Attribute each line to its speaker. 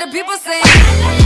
Speaker 1: the people say.